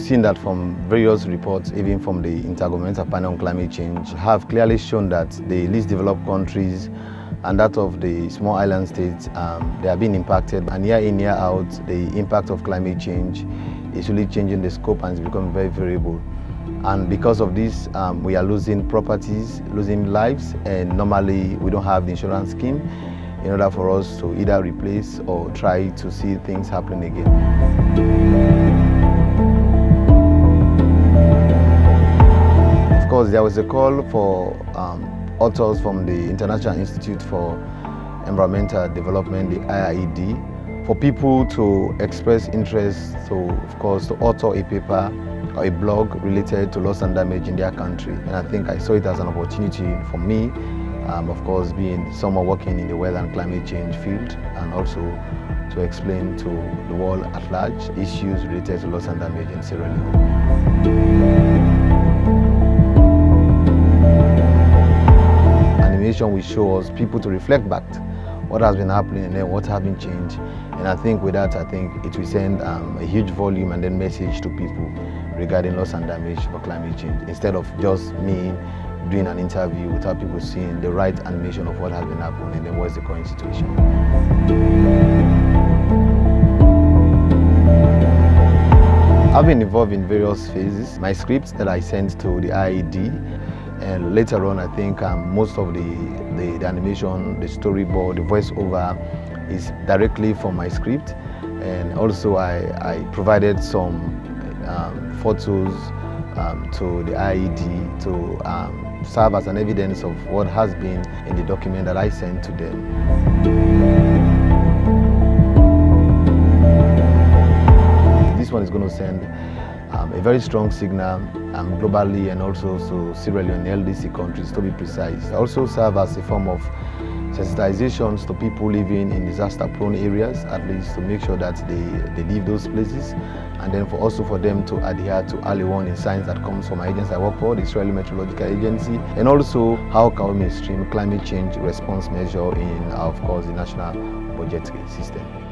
seen that from various reports, even from the Intergovernmental Panel on Climate Change, have clearly shown that the least developed countries and that of the small island states, um, they are being impacted. And year in, year out, the impact of climate change is really changing the scope and it's becoming very variable. And because of this, um, we are losing properties, losing lives, and normally we don't have the insurance scheme in order for us to either replace or try to see things happening again. Course, there was a call for um, authors from the International Institute for Environmental Development, the IIED, for people to express interest to, of course, to author a paper or a blog related to loss and damage in their country. And I think I saw it as an opportunity for me, um, of course, being someone working in the weather and climate change field, and also to explain to the world at large issues related to loss and damage in Sierra Leone. Animation will show us people to reflect back what has been happening and then what has been changed. And I think with that, I think it will send um, a huge volume and then message to people regarding loss and damage for climate change instead of just me doing an interview without people seeing the right animation of what has been happening and then what's the current situation. I've been involved in various phases. My scripts that I sent to the IED and later on I think um, most of the, the, the, animation, the storyboard, the voiceover is directly from my script and also I, I provided some um, photos um, to the IED to um, serve as an evidence of what has been in the document that I sent to them. This one is going to send um, a very strong signal um, globally and also to Sierra Leone LDC countries to be precise. Also serve as a form of sensitizations to people living in disaster-prone areas, at least to make sure that they, they leave those places, and then for also for them to adhere to early warning signs that comes from our agency I work for, the Sierra Leone Meteorological Agency, and also how can we mainstream climate change response measure in, of course, the national budgetary system.